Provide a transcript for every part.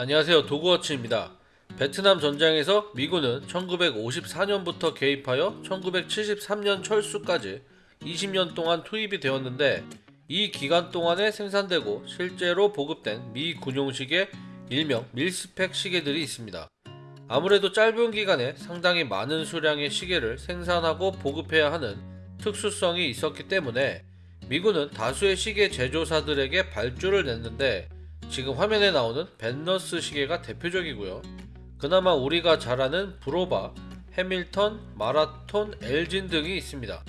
안녕하세요 도그워치입니다. 베트남 전장에서 미군은 1954년부터 개입하여 1973년 철수까지 20년 동안 투입이 되었는데 이 기간 동안에 생산되고 실제로 보급된 미 군용식의 일명 밀스펙 시계들이 있습니다. 아무래도 짧은 기간에 상당히 많은 수량의 시계를 생산하고 보급해야 하는 특수성이 있었기 때문에 미군은 다수의 시계 제조사들에게 발주를 냈는데 지금 화면에 나오는 벤너스 시계가 대표적이고요. 그나마 우리가 잘 아는 브로바, 해밀턴, 마라톤, 엘진 등이 있습니다.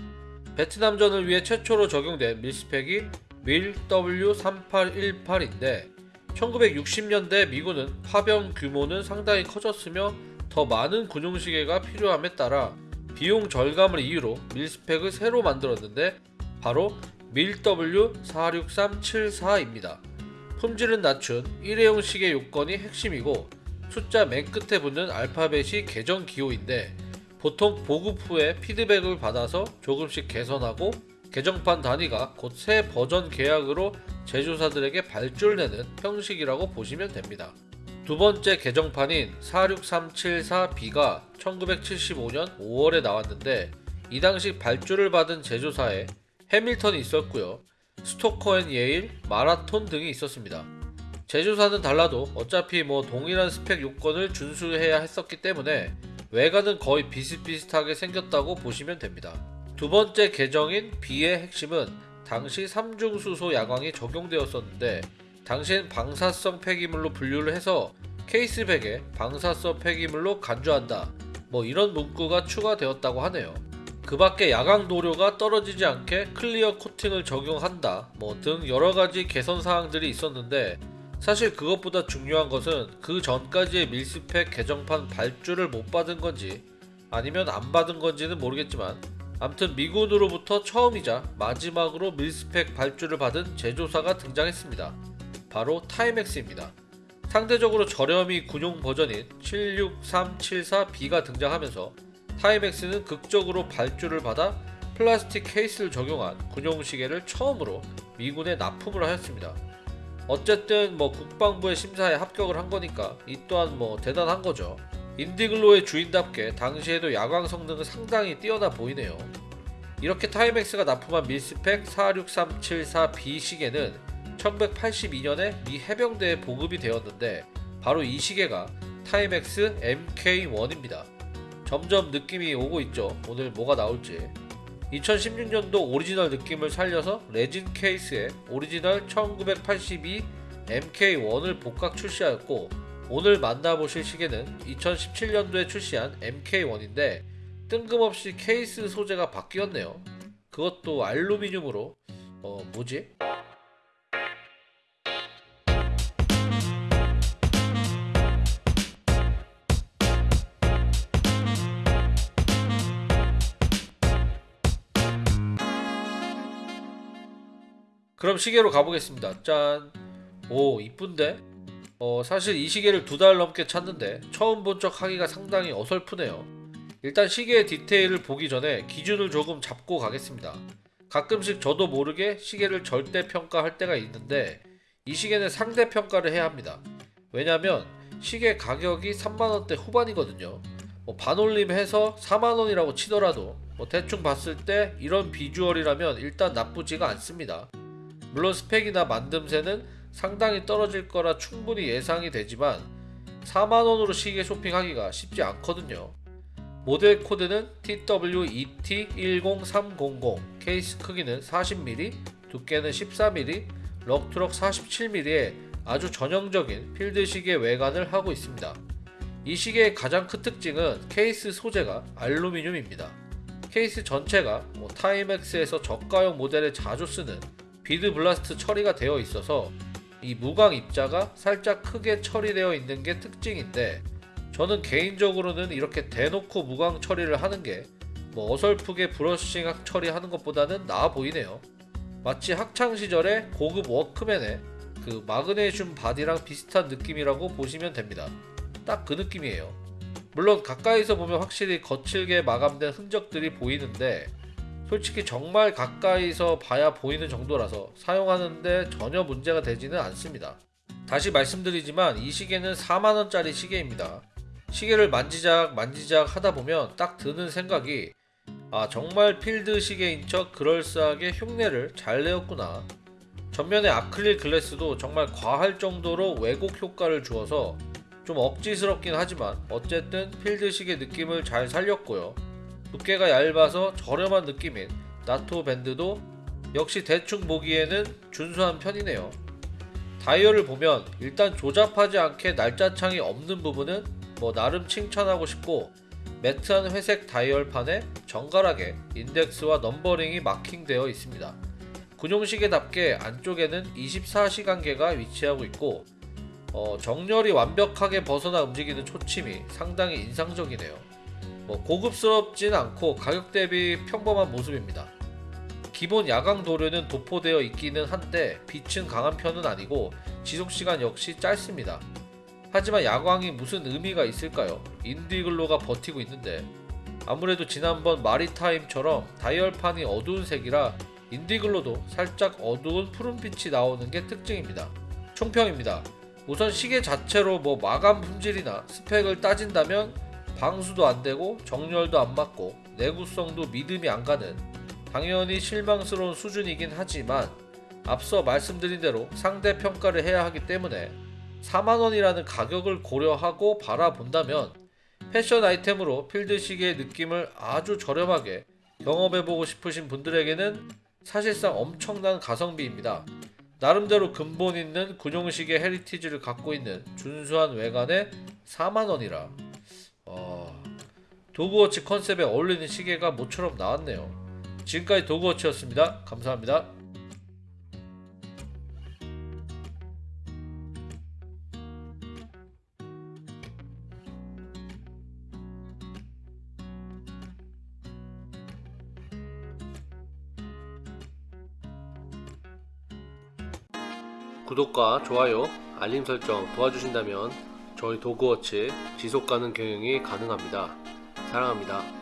베트남전을 위해 최초로 적용된 밀스펙이 밀 W3818인데 1960년대 미군은 파병 규모는 상당히 커졌으며 더 많은 군용시계가 필요함에 따라 비용 절감을 이유로 밀스펙을 새로 만들었는데 바로 밀 W46374입니다. 품질은 낮춘 일회용 시계 요건이 핵심이고 숫자 맨 끝에 붙는 알파벳이 계정 기호인데 보통 보급 후에 피드백을 받아서 조금씩 개선하고 개정판 단위가 곧 새 버전 계약으로 제조사들에게 발주를 내는 형식이라고 보시면 됩니다. 두 번째 개정판인 46374B가 1975년 5월에 나왔는데 이 당시 발주를 받은 제조사에 해밀턴이 있었고요. 스토커 앤 예일, 마라톤 등이 있었습니다. 제조사는 달라도 어차피 뭐 동일한 스펙 요건을 준수해야 했었기 때문에 외관은 거의 비슷비슷하게 생겼다고 보시면 됩니다. 두 번째 개정인 B의 핵심은 당시 삼중수소 야광이 적용되었었는데 당시엔 방사성 폐기물로 분류를 해서 case back에 방사성 폐기물로 간주한다 뭐 이런 문구가 추가되었다고 하네요. 그 밖에 야광 도료가 떨어지지 않게 clear 코팅을 적용한다 뭐 등 여러가지 개선 사항들이 있었는데 사실 그것보다 중요한 것은 그 전까지의 mil-spec 개정판 발주를 못 받은 건지 아니면 안 받은 건지는 모르겠지만 암튼 미군으로부터 처음이자 마지막으로 mil-spec 발주를 받은 제조사가 등장했습니다. 바로 타이맥스입니다. 상대적으로 저렴이 군용 버전인 46374B가 등장하면서 타이맥스는 극적으로 발주를 받아 플라스틱 케이스를 적용한 군용 시계를 처음으로 미군에 납품을 하였습니다. 어쨌든 뭐 국방부의 심사에 합격을 한 거니까 이 또한 뭐 대단한 거죠. 인디글로의 주인답게 당시에도 야광 성능은 상당히 뛰어나 보이네요. 이렇게 타이맥스가 납품한 mil-spec 46374B 시계는 1982년에 미 해병대에 보급이 되었는데 바로 이 시계가 타이맥스 MK1입니다. 점점 느낌이 오고 있죠. 오늘 뭐가 나올지. 2016년도 오리지널 느낌을 살려서 레진 케이스에 오리지널 1982 MK1을 복각 출시하였고 오늘 만나보실 시계는 2017년도에 출시한 MK1인데 뜬금없이 케이스 소재가 바뀌었네요. 그것도 알루미늄으로 어 뭐지? 그럼 시계로 가보겠습니다. 짠. 오 이쁜데? 어 사실 이 시계를 두 달 넘게 찾는데 처음 본 척 하기가 상당히 어설프네요. 일단 시계의 디테일을 보기 전에 기준을 조금 잡고 가겠습니다. 가끔씩 저도 모르게 시계를 절대 평가할 때가 있는데 이 시계는 상대 평가를 해야 합니다. 왜냐면 시계 가격이 3만원대 후반이거든요. 뭐 반올림해서 4만원이라고 치더라도 뭐 대충 봤을 때 이런 비주얼이라면 일단 나쁘지가 않습니다. 물론 스펙이나 만듦새는 상당히 떨어질 거라 충분히 예상이 되지만 4만원으로 시계 쇼핑하기가 쉽지 않거든요. 모델 코드는 TWET10300 케이스 크기는 40mm, 두께는 14mm, lug to lug 47mm의 아주 전형적인 필드 시계 외관을 하고 있습니다. 이 시계의 가장 큰 특징은 케이스 소재가 알루미늄입니다. 케이스 전체가 뭐 타이맥스에서 저가형 모델에 자주 쓰는 bead blast 처리가 되어 있어서 이 무광 입자가 살짝 크게 처리되어 있는 게 특징인데 저는 개인적으로는 이렇게 대놓고 무광 처리를 하는 게 뭐 어설프게 brushing 처리하는 것보다는 나아 보이네요. 마치 학창 시절에 고급 워크맨의 그 마그네슘 바디랑 비슷한 느낌이라고 보시면 됩니다. 딱 그 느낌이에요. 물론 가까이서 보면 확실히 거칠게 마감된 흔적들이 보이는데 솔직히 정말 가까이서 봐야 보이는 정도라서 사용하는데 전혀 문제가 되지는 않습니다. 다시 말씀드리지만 이 시계는 4만원짜리 시계입니다. 시계를 만지작 만지작 하다 보면 딱 드는 생각이 아 정말 필드 시계인 척 그럴싸하게 흉내를 잘 내었구나. 전면의 아크릴 글래스도 정말 과할 정도로 왜곡 효과를 주어서 좀 억지스럽긴 하지만 어쨌든 필드 시계 느낌을 잘 살렸고요. 두께가 얇아서 저렴한 느낌인 나토 밴드도 역시 대충 보기에는 준수한 편이네요. 다이얼을 보면 일단 조잡하지 않게 날짜창이 없는 부분은 뭐 나름 칭찬하고 싶고 매트한 회색 다이얼판에 정갈하게 인덱스와 넘버링이 마킹되어 있습니다. 군용시계답게 안쪽에는 24시간계가 위치하고 있고 어, 정렬이 완벽하게 벗어나 움직이는 초침이 상당히 인상적이네요. 뭐 고급스럽진 않고 가격 대비 평범한 모습입니다. 기본 야광 도료는 도포되어 있기는 한데 빛은 강한 편은 아니고 지속시간 역시 짧습니다. 하지만 야광이 무슨 의미가 있을까요? 인디글로가 버티고 있는데 아무래도 지난번 마리타임처럼 다이얼판이 어두운 색이라 인디글로도 살짝 어두운 푸른빛이 나오는 게 특징입니다. 총평입니다. 우선 시계 자체로 뭐 마감 품질이나 스펙을 따진다면 방수도 안 되고 정렬도 안 맞고 내구성도 믿음이 안 가는 당연히 실망스러운 수준이긴 하지만 앞서 말씀드린 대로 상대 평가를 해야 하기 때문에 4만원이라는 가격을 고려하고 바라본다면 패션 아이템으로 필드 시계의 느낌을 아주 저렴하게 경험해보고 싶으신 분들에게는 사실상 엄청난 가성비입니다. 나름대로 근본 있는 군용시계 헤리티지를 갖고 있는 준수한 외관에 4만원이라 어... 도그워치 컨셉에 어울리는 시계가 모처럼 나왔네요. 지금까지 도그워치였습니다. 감사합니다. 구독과 좋아요, 알림 설정 도와주신다면 저희 도그워치 지속가능 경영이 가능합니다. 사랑합니다.